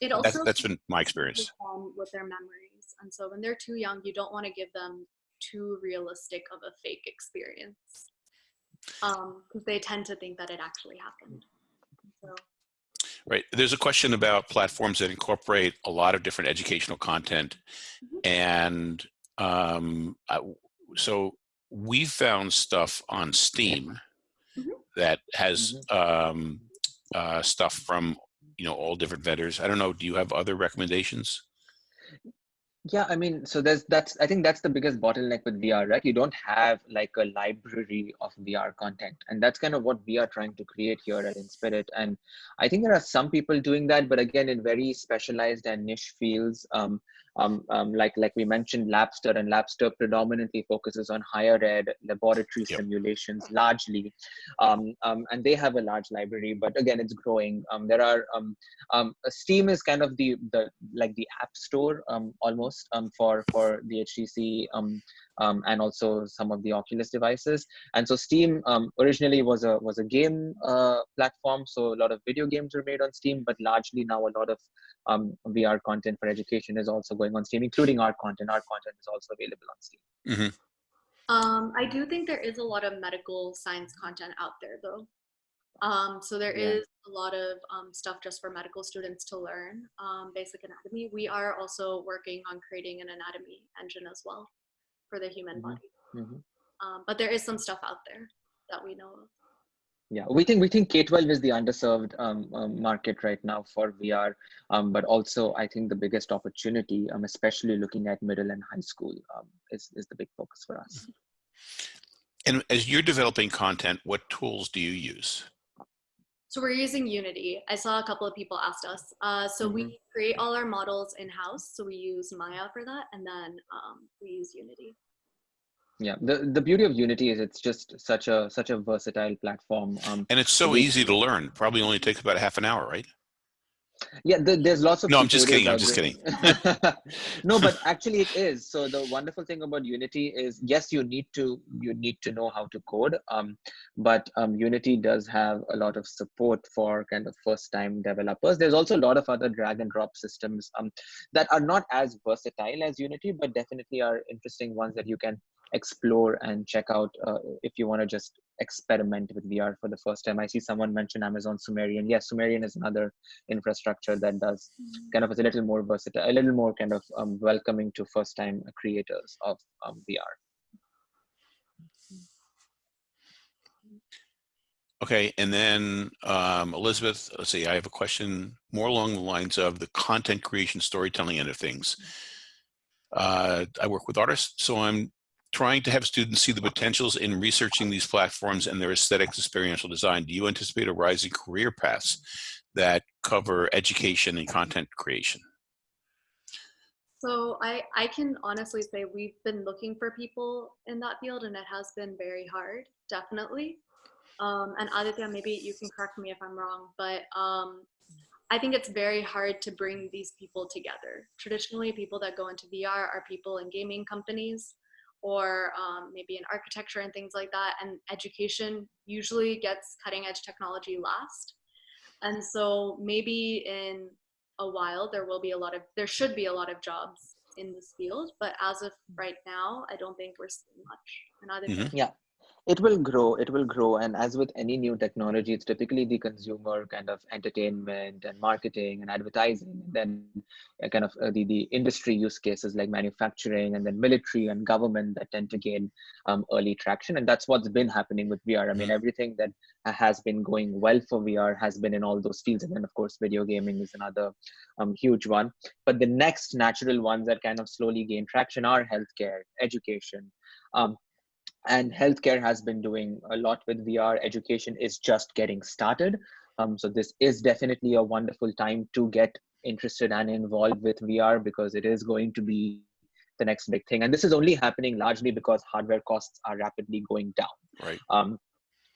It also that's, that's been my experience with their memories, and so when they're too young, you don't want to give them too realistic of a fake experience because they tend to think that it actually happened so Right. There's a question about platforms that incorporate a lot of different educational content. Mhm. And um, I, so we found stuff on Steam Mhm. that has um, uh, stuff from, you know, all different vendors. I don't know. Do you have other recommendations? Yeah, I mean, so there's that's I think that's the biggest bottleneck with VR, right? You don't have like a library of VR content, and that's kind of what we are trying to create here at Inspirit. And I think there are some people doing that, but again, in very specialized and niche fields. Um, um, um, like like we mentioned, Labster, and Labster predominantly focuses on higher ed laboratory Yep. simulations largely, um, um, and they have a large library. But again, it's growing. Um, there are um, Steam is kind of the the like the app store um, almost um, for for the HTC um, and also some of the Oculus devices. And so Steam um, originally was a was a game uh, platform, so a lot of video games were made on Steam, but largely now a lot of um, VR content for education is also going on Steam, including our content. Our content is also available on Steam. Um, I do think there is a lot of medical science content out there, though. Um, so there Yeah. is a lot of um, stuff just for medical students to learn um, basic anatomy. We are also working on creating an anatomy engine as well for the human Mhm. body. Mhm. Um, but there is some stuff out there that we know of. Yeah, we think we think K-12 is the underserved um, um, market right now for VR, um, but also I think the biggest opportunity, um, especially looking at middle and high school, um, is is the big focus for us. And as you're developing content, what tools do you use? So we're using Unity. I saw a couple of people asked us. Uh, so we create all our models in house. So we use Maya for that, and then um, we use Unity. Yeah, the the beauty of Unity is it's just such a such a versatile platform. Um, And it's so We- easy to learn. Probably only takes about half an hour, right? Yeah, the, there's lots of. No, I'm just kidding, I'm just kidding no, but actually it is. So the wonderful thing about Unity is, yes, you need to you need to know how to code. Um, but um, Unity does have a lot of support for kind of first time developers. There's also a lot of other drag and drop systems um, that are not as versatile as Unity, but definitely are interesting ones that you can explore and check out uh, if you want to just experiment with VR for the first time. I see someone mention Amazon Sumerian. Yes, Sumerian is another infrastructure that does kind of a little more versatile, a little more kind of um, welcoming to first time creators of um, VR. Okay, and then um, Elizabeth, let's see, I have a question more along the lines of the content creation storytelling end of things. Uh, I work with artists, so I'm trying to have students see the potentials in researching these platforms and their aesthetics experiential design. Do you anticipate a rising career paths that cover education and content creation? So I, I can honestly say we've been looking for people in that field and it has been very hard, definitely. Um, and Aditya, maybe you can correct me if I'm wrong, but um, I think it's very hard to bring these people together. Traditionally, people that go into VR are people in gaming companies or um, maybe in architecture and things like that. And education usually gets cutting edge technology last. And so maybe in a while there will be a lot of there should be a lot of jobs in this field but as of right now i don't think we're seeing much and other Mhm. It will grow it will grow. And as with any new technology it's typically the consumer kind of entertainment and marketing and advertising and then uh, kind of uh, the, the industry use cases like manufacturing and then military and government that tend to gain um, early traction. And that's what's been happening with vr i mean everything that has been going well for vr has been in all those fields. And then of course video gaming is another um, huge one. But the next natural ones that kind of slowly gain traction are healthcare education um, and healthcare has been doing a lot with VR. Education is just getting started. Um, so this is definitely a wonderful time to get interested and involved with VR because it is going to be the next big thing. And this is only happening largely because hardware costs are rapidly going down. Right. Um,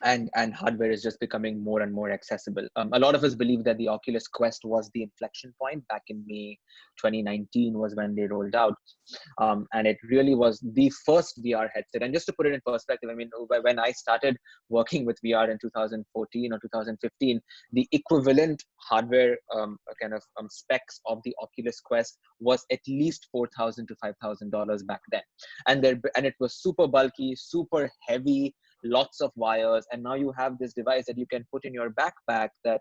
and and hardware is just becoming more and more accessible. Um, a lot of us believe that the Oculus Quest was the inflection point back in May 2019 was when they rolled out, um, and it really was the first VR headset. And just to put it in perspective, I mean, when I started working with VR in 2014 or 2015, the equivalent hardware um, kind of um, specs of the Oculus Quest was at least four thousand to five thousand dollars back then, and there and it was super bulky, super heavy lots of wires and now you have this device that you can put in your backpack that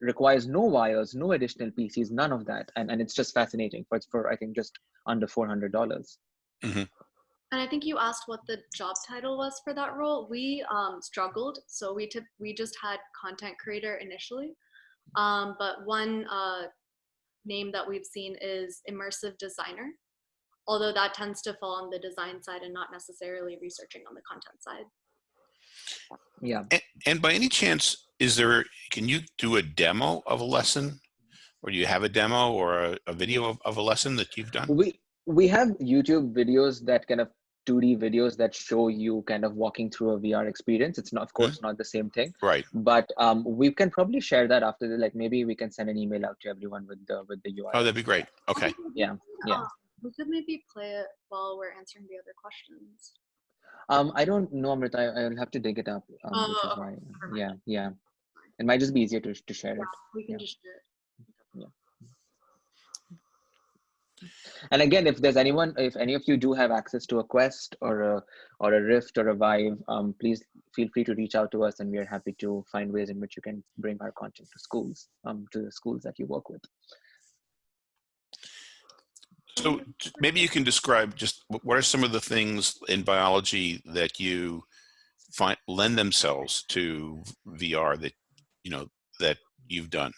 requires no wires no additional pcs none of that. And, and it's just fascinating. For for i think just under $400. Mm-hmm. and i think you asked what the job title was for that role. We um, struggled. So we took we just had content creator initially. Um, but one uh, name that we've seen is immersive designer although that tends to fall on the design side and not necessarily researching on the content side. Yeah. And, and, by any chance, is there, can you do a demo of a lesson? Or do you have a demo or a, a video of, of a lesson that you've done? We, we have YouTube videos that kind of 2D videos that show you kind of walking through a VR experience. It's not, of course, mm-hmm. not the same thing. Right. But um, we can probably share that after the, like, maybe we can send an email out to everyone with the, with the UI. Oh, that'd be great. Okay. Yeah. Yeah. We could maybe play it while we're answering the other questions. Um, I don't know, Amrutha. I, will have to dig it up. Um, oh, why, yeah, yeah. It might just be easier to, to share yeah, it. We can yeah. just share it. Yeah. And again, if there's anyone, if any of you do have access to a Quest or a or a Rift or a Vive, um, please feel free to reach out to us, and we are happy to find ways in which you can bring our content to schools, um, to the schools that you work with. So maybe you can describe just what are some of the things in biology that you find lend themselves to VR that you know that you've done.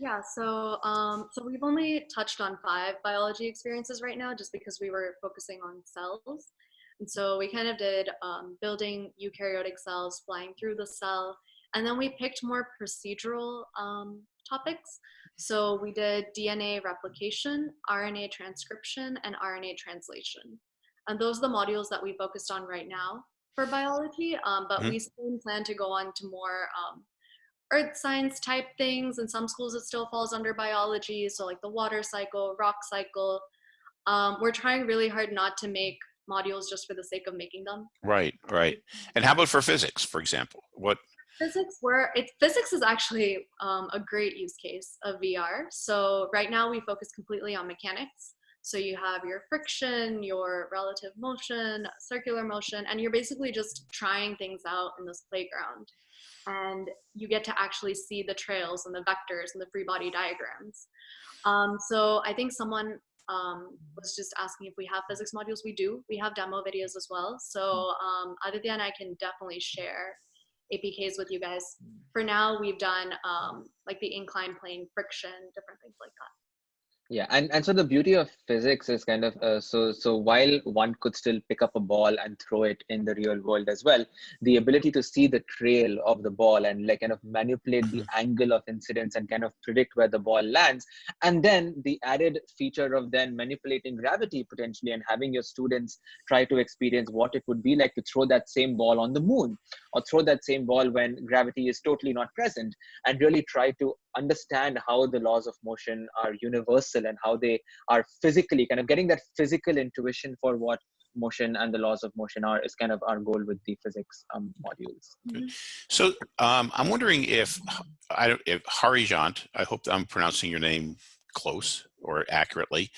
Yeah, so um, so we've only touched on five biology experiences right now, just because we were focusing on cells, and so we kind of did um, building eukaryotic cells, flying through the cell, and then we picked more procedural um, topics. So we did DNA replication, RNA transcription, and RNA translation. And those are the modules that we focused on right now for biology, um, but mm-hmm. we soon plan to go on to more um, earth science type things. In some schools, it still falls under biology. So like the water cycle, rock cycle. Um, we're trying really hard not to make modules just for the sake of making them. Right, right. And how about for physics, for example? What physics where it physics is actually um, a great use case of VR. So right now we focus completely on mechanics. So you have your friction, your relative motion, circular motion, and you're basically just trying things out in this playground. And you get to actually see the trails and the vectors and the free body diagrams. Um, so I think someone um, was just asking if we have physics modules. We do. We have demo videos as well. So um, Aditya I can definitely share APKs with you guys. For now, we've done um, like the inclined plane friction, different things like that yeah and and so the beauty of physics is kind of uh, so so while one could still pick up a ball and throw it in the real world as well the ability to see the trail of the ball and like kind of manipulate the mm-hmm. angle of incidence and kind of predict where the ball lands and then the added feature of then manipulating gravity potentially and having your students try to experience what it would be like to throw that same ball on the moon or throw that same ball when gravity is totally not present and really try to understand how the laws of motion are universal and how they are physically kind of getting that physical intuition for what motion and the laws of motion are is kind of our goal with the physics um, modules. Mm-hmm. So um, I'm wondering if, I don't, if Harijant, I hope I'm pronouncing your name close or accurately,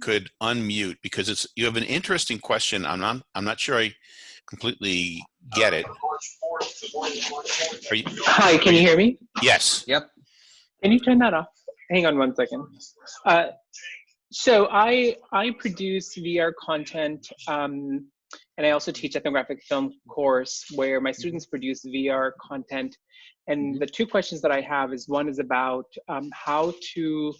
could unmute because it's you have an interesting question. I'm not I'm not sure I completely get it. You, Hi, can you, you hear me? Yes. Yep. Can you turn that off? Hang on one second. Uh, so I I produce VR content, um, and I also teach ethnographic film course where my students produce VR content. And the two questions that I have is one is about um, how to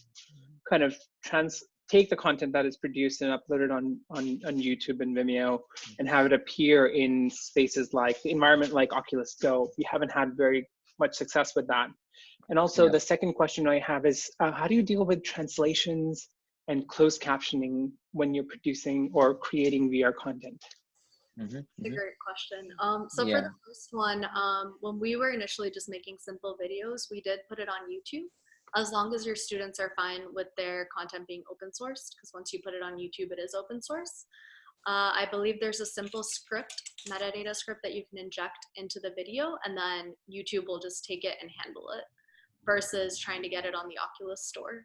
kind of trans take the content that is produced and uploaded on, on, on YouTube and Vimeo and have it appear in spaces like the environment like Oculus Go. We haven't had very much success with that. And also yeah. the second question I have is, uh, how do you deal with translations and closed captioning when you're producing or creating VR content? Mhm, That's a mhm. great question. Um, so for the first one, um, when we were initially just making simple videos, we did put it on YouTube. As long as your students are fine with their content being open sourced, because once you put it on YouTube, it is open source. Uh, I believe there's a simple script, metadata script that you can inject into the video, and then YouTube will just take it and handle it, versus trying to get it on the Oculus store.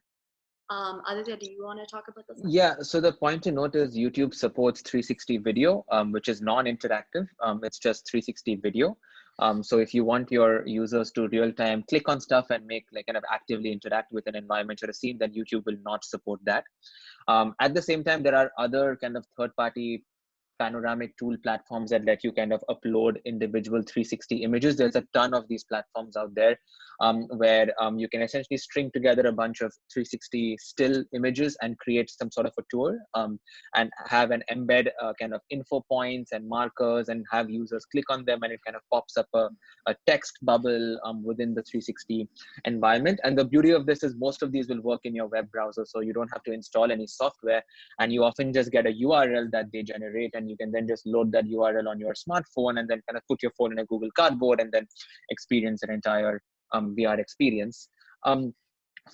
Um, Aditya, do you want to talk about this? Yeah, so the point to note is YouTube supports 360 video, um, which is non-interactive. Um, it's just 360 video. Um, so if you want your users to real time click on stuff and make like kind of actively interact with an environment or a scene, then YouTube will not support that. Um, at the same time, there are other kind of third party panoramic tool platforms that let you kind of upload individual 360 images. There's a ton of these platforms out there um, where um, you can essentially string together a bunch of 360 still images and create some sort of a tour um, and have an embed uh, kind of info points and markers and have users click on them and it kind of pops up a, a text bubble um, within the 360 environment. And the beauty of this is most of these will work in your web browser, so you don't have to install any software and you often just get a URL that they generate and you can then just load that URL on your smartphone and then kind of put your phone in a Google Cardboard and then experience an entire um, VR experience. Um,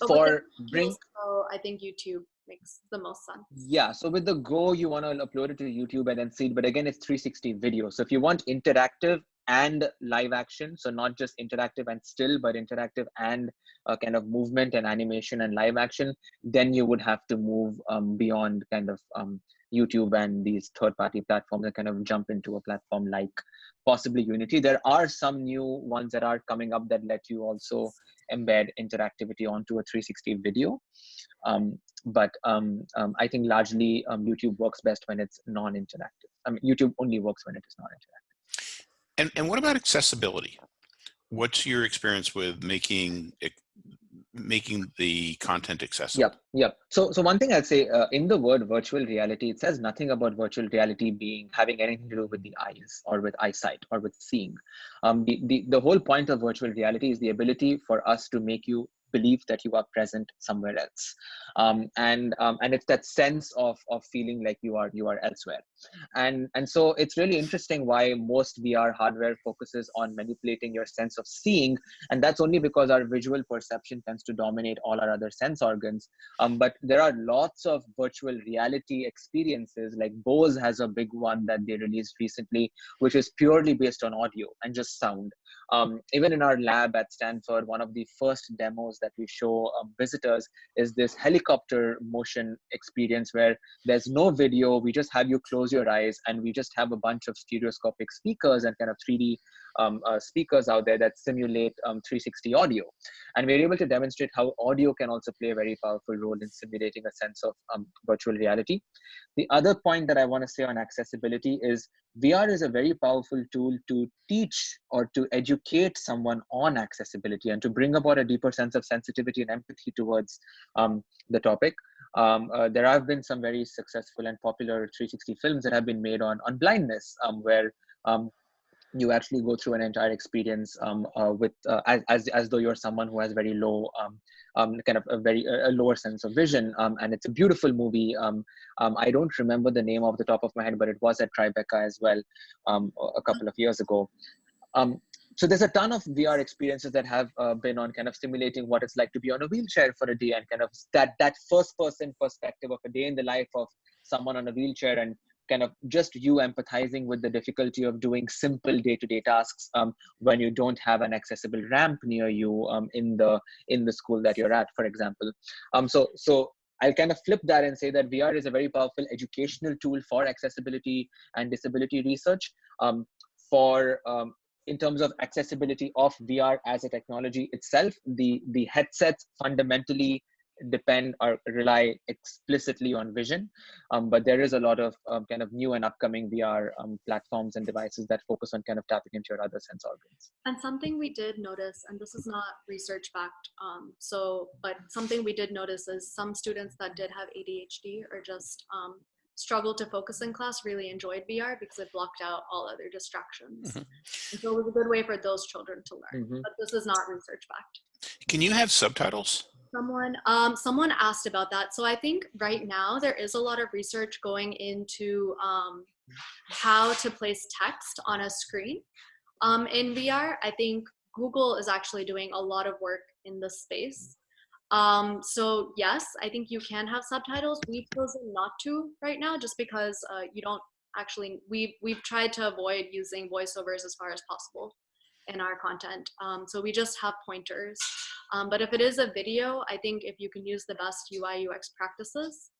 for bring, videos, I think YouTube makes the most sense. yeah, so with the Go, you want to upload it to YouTube and then see it, but again, it's 360 video. So if you want interactive and live action, so not just interactive and still, but interactive and uh, kind of movement and animation and live action, then you would have to move um, beyond kind of um, YouTube and these third party platforms and kind of jump into a platform like possibly Unity. There are some new ones that are coming up that let you also embed interactivity onto a 360 video. Um, but um, um, I think largely um, YouTube works best when it's non-interactive. I mean, YouTube only works when it is non-interactive. And, and what about accessibility? What's your experience with making making the content accessible? Yep, yep. So, so one thing I'd say uh, in the word virtual reality, it says nothing about virtual reality being having anything to do with the eyes or with eyesight or with seeing. Um, the, the the whole point of virtual reality is the ability for us to make you believe that you are present somewhere else um, and um, and it's that sense of of feeling like you are you are elsewhere and and so it's really interesting why most vr hardware focuses on manipulating your sense of seeing. And that's only because our visual perception tends to dominate all our other sense organs. Um, but there are lots of virtual reality experiences like bose has a big one that they released recently which is purely based on audio and just sound. Um, even in our lab at stanford one of the first demos that we show um, visitors is this helicopter motion experience where there's no video. We just have you close your eyes and we just have a bunch of stereoscopic speakers and kind of 3d um, uh, speakers out there that simulate um, 360 audio and we're able to demonstrate how audio can also play a very powerful role in simulating a sense of um, virtual reality the other point that i want to say on accessibility is VR is a very powerful tool to teach or to educate someone on accessibility and to bring about a deeper sense of sensitivity and empathy towards um, the topic. Um, uh, there have been some very successful and popular 360 films that have been made on on blindness, um, where um, you actually go through an entire experience um, uh, with uh, as, as as though you're someone who has very low um, um, kind of a very a lower sense of vision and it's a beautiful movie. I don't remember the name off the top of my head but it was at tribeca as well a couple of years ago. Um, so there's a ton of vr experiences that have uh, been on kind of simulating what it's like to be on a wheelchair for a day and kind of that that first person perspective of a day in the life of someone on a wheelchair and kind of just you empathizing with the difficulty of doing simple day-to-day tasks um, when you don't have an accessible ramp near you um, in the in the school that you're at for example um, so so I'll kind of flip that and say that VR is a very powerful educational tool for accessibility and disability research. Um, for um, in terms of accessibility of VR as a technology itself, the the headsets fundamentally depend or rely explicitly on vision. Um, but there is a lot of um, kind of new and upcoming vr um, platforms and devices that focus on kind of tapping into your other sense organs. And something we did notice, and this is not research backed, um, so, but something we did notice is some students that did have ADHD or just um, struggled to focus in class really enjoyed VR because it blocked out all other distractions. Mhm. So it was a good way for those children to learn, Mhm. but this is not research backed. Can you have subtitles? Someone, um, someone asked about that. So I think right now there is a lot of research going into um, how to place text on a screen um, in VR. I think Google is actually doing a lot of work in this space. Um, so yes, I think you can have subtitles. We've chosen not to right now just because uh, you don't actually, we've, we've tried to avoid using voiceovers as far as possible in our content. Um, so we just have pointers. Um, but if it is a video, I think if you can use the best UI UX practices,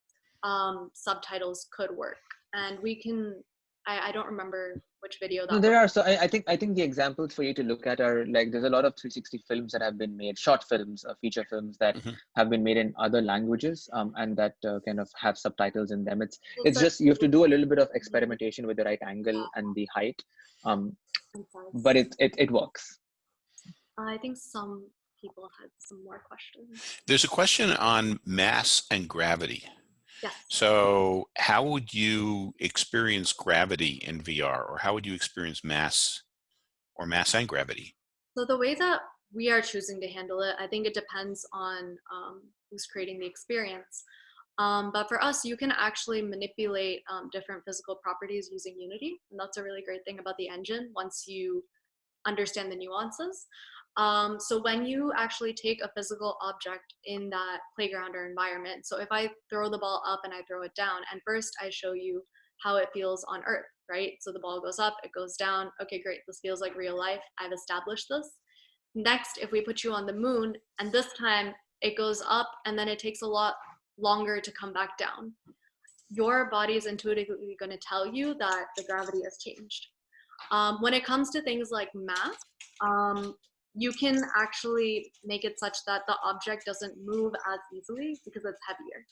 um, subtitles could work. And we can, I, I don't remember which video that no, there are so I, I, think i think the examples for you to look at are like there's a lot of 360 films that have been made short films uh, feature films that mm-hmm. have been made in other languages um, and that uh, kind of have subtitles in them. It's it's just you have to do a little bit of experimentation with the right angle and the height um, but it, it it works. I think some people had some more questions. There's a question on mass and gravity yeah. So how would you experience gravity in VR or how would you experience mass or mass and gravity? So the way that we are choosing to handle it, I think it depends on um, who's creating the experience. Um, but for us, you can actually manipulate um, different physical properties using Unity. And that's a really great thing about the engine once you understand the nuances. Um, so when you actually take a physical object in that playground or environment, so if I throw the ball up and I throw it down, and first I show you how it feels on Earth, right? So the ball goes up, it goes down. Okay, great. This feels like real life. I've established this. Next, if we put you on the moon, and this time it goes up and then it takes a lot longer to come back down. Your body is intuitively going to tell you that the gravity has changed. Um, when it comes to things like mass, um, you can actually make it such that the object doesn't move as easily because it's heavier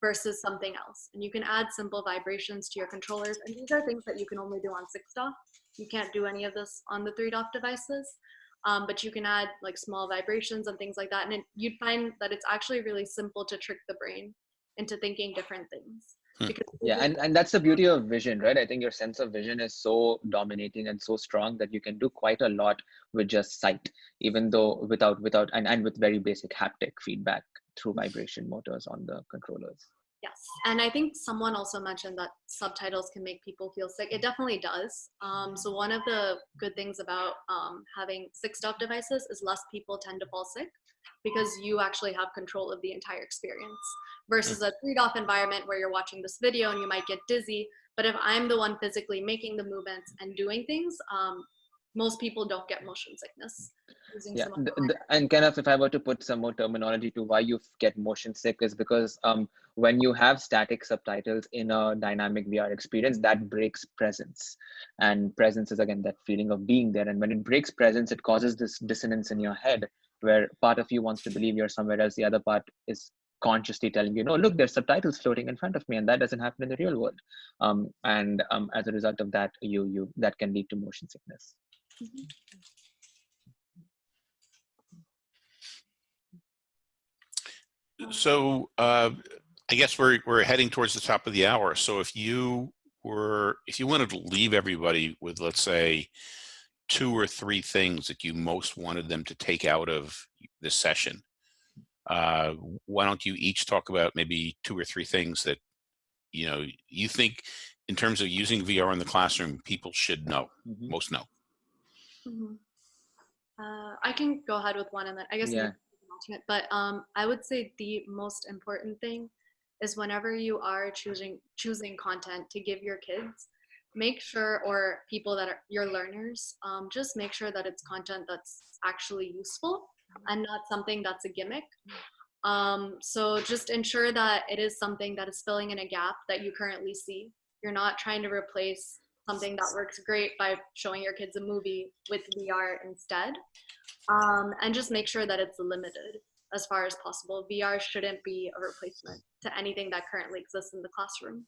versus something else. And you can add simple vibrations to your controllers. And these are things that you can only do on 6DoF. You can't do any of this on the 3DoF devices. Um, but you can add like small vibrations and things like that. And it, you'd find that it's actually really simple to trick the brain into thinking different things. Hmm. yeah and, and that's the beauty of vision right? I think your sense of vision is so dominating and so strong that you can do quite a lot with just sight even though without without and, and with very basic haptic feedback through vibration motors on the controllers. Yes and i think someone also mentioned that subtitles can make people feel sick. It definitely does. Um, so one of the good things about um, having 6DoF devices is less people tend to fall sick because you actually have control of the entire experience versus a 3DoF environment where you're watching this video and you might get dizzy. But if I'm the one physically making the movements and doing things, um, most people don't get motion sickness. Yeah, the, the, and kind of if I were to put some more terminology to why you get motion sick is because um, when you have static subtitles in a dynamic VR experience, that breaks presence. And presence is again that feeling of being there. And when it breaks presence, it causes this dissonance in your head where part of you wants to believe you're somewhere else, the other part is consciously telling you, no, look, there's subtitles floating in front of me, and that doesn't happen in the real world. Um, and um, as a result of that, you you that can lead to motion sickness. So uh, I guess we're we're heading towards the top of the hour. So if you were if you wanted to leave everybody with let's say two or three things that you most wanted them to take out of this session, uh, why don't you each talk about maybe two or three things that you know you think in terms of using VR in the classroom people should know mm -hmm. most know mm -hmm. uh, I can go ahead with one and then I guess yeah. but um, I would say the most important thing is whenever you are choosing choosing content to give your kids make sure or people that are your learners um, just make sure that it's content that's actually useful and not something that's a gimmick. Um, so just ensure that it is something that is filling in a gap that you currently see. You're not trying to replace something that works great by showing your kids a movie with VR instead. Um, and just make sure that it's limited as far as possible. VR shouldn't be a replacement to anything that currently exists in the classroom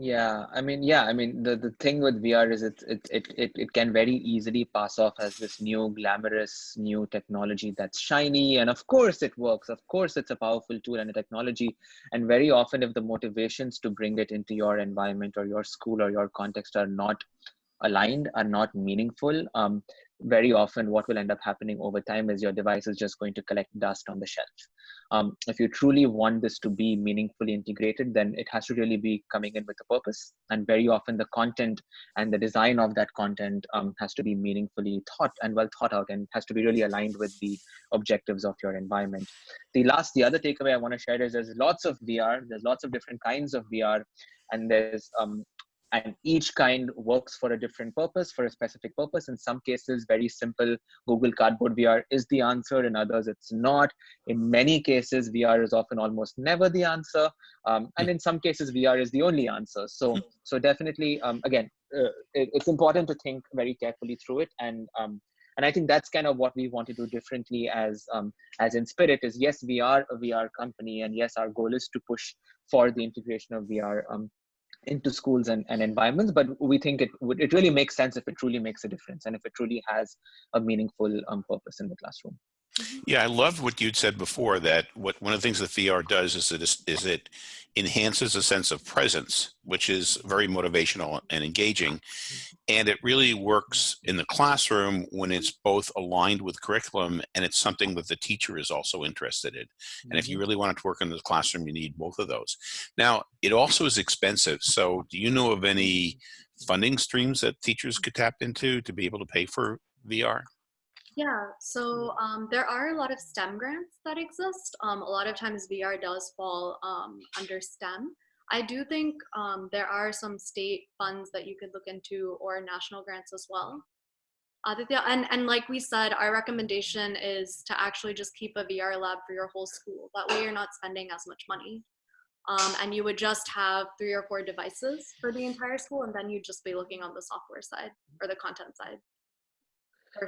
yeah i mean yeah i mean the, the thing with vr is it, it it it it can very easily pass off as this new glamorous new technology that's shiny and of course it works of course it's a powerful tool and a technology and very often if the motivations to bring it into your environment or your school or your context are not aligned are not meaningful um, very often what will end up happening over time is your device is just going to collect dust on the shelf. Um, if you truly want this to be meaningfully integrated, then it has to really be coming in with a purpose. And very often the content and the design of that content um, has to be meaningfully thought and well thought out and has to be really aligned with the objectives of your environment. The last, the other takeaway I want to share is there's lots of VR, there's lots of different kinds of VR, and there's um, and each kind works for a different purpose for a specific purpose. In some cases very simple google cardboard vr is the answer. In others it's not. In many cases vr is often almost never the answer. Um, and in some cases vr is the only answer. So so definitely um, again uh, it, it's important to think very carefully through it. And um, and i think that's kind of what we want to do differently as um, as Inspirit is yes we are a vr company. And yes our goal is to push for the integration of vr um, into schools and, and environments but we think it would it really makes sense if it truly makes a difference and if it truly has a meaningful um, purpose in the classroom yeah, I loved what you'd said before that what one of the things that VR does is it is, is it enhances a sense of presence, which is very motivational and engaging. And it really works in the classroom when it's both aligned with curriculum and it's something that the teacher is also interested in. And if you mm-hmm. really want it to work in the classroom, you need both of those. Now, it also is expensive. So do you know of any funding streams that teachers could tap into to be able to pay for VR? Yeah, so um, there are a lot of STEM grants that exist. Um, a lot of times VR does fall um, under STEM. I do think um, there are some state funds that you could look into or national grants as well. Aditya, and, and like we said, our recommendation is to actually just keep a VR lab for your whole school. That way you're not spending as much money. Um, and you would just have three or four devices for the entire school and then you'd just be looking on the software side or the content side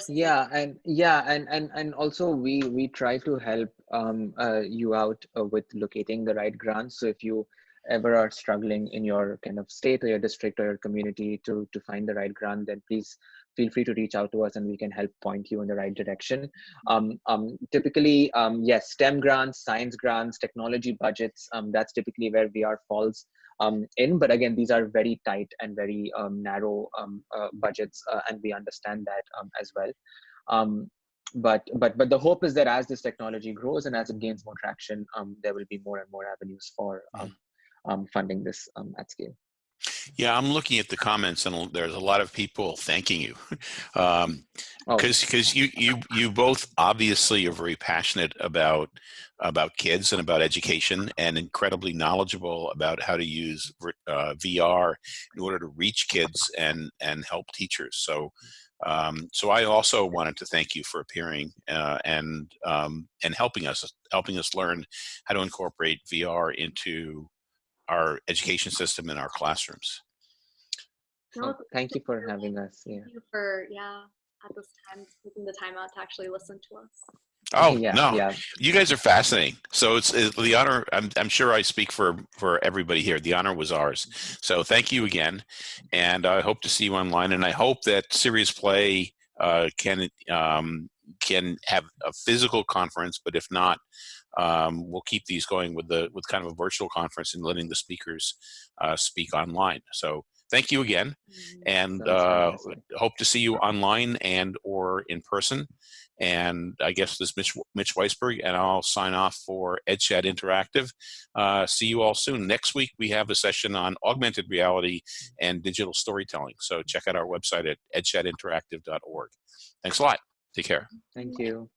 yeah and yeah and and and also we we try to help um, uh, you out uh, with locating the right grants. So if you ever are struggling in your kind of state or your district or your community to to find the right grant then please feel free to reach out to us and we can help point you in the right direction. Um, um, typically um, yes stem grants science grants technology budgets um, that's typically where vr falls um, in. But again, these are very tight and very um, narrow um, uh, budgets, uh, and we understand that um, as well. Um, but but but the hope is that as this technology grows and as it gains more traction, um, there will be more and more avenues for funding this at scale. Yeah, I'm looking at the comments, and there's a lot of people thanking you, because um, because oh. you you you both obviously are very passionate about about kids and about education, and incredibly knowledgeable about how to use uh, VR in order to reach kids and and help teachers. So. Um, so I also wanted to thank you for appearing uh, and um, and helping us helping us learn how to incorporate VR into our education system in our classrooms. No, thank you for having us. Yeah. Thank you for yeah at this time taking the time out to actually listen to us. Oh yeah, no, yeah. you guys are fascinating. So it's, it's, the honor. I'm, I'm sure I speak for for everybody here. The honor was ours. So thank you again, and I hope to see you online. And I hope that Serious Play uh, can um, can have a physical conference, but if not, um, we'll keep these going with the with kind of a virtual conference and letting the speakers uh, speak online. So thank you again, mm-hmm. and uh, hope to see you online and or in person. And I guess this Mitch, Mitch Weisburgh, and I'll sign off for EdChat Interactive. Uh, see you all soon. Next week, we have a session on augmented reality and digital storytelling. So check out our website at edchatinteractive.org. Thanks a lot. Take care. Thank you.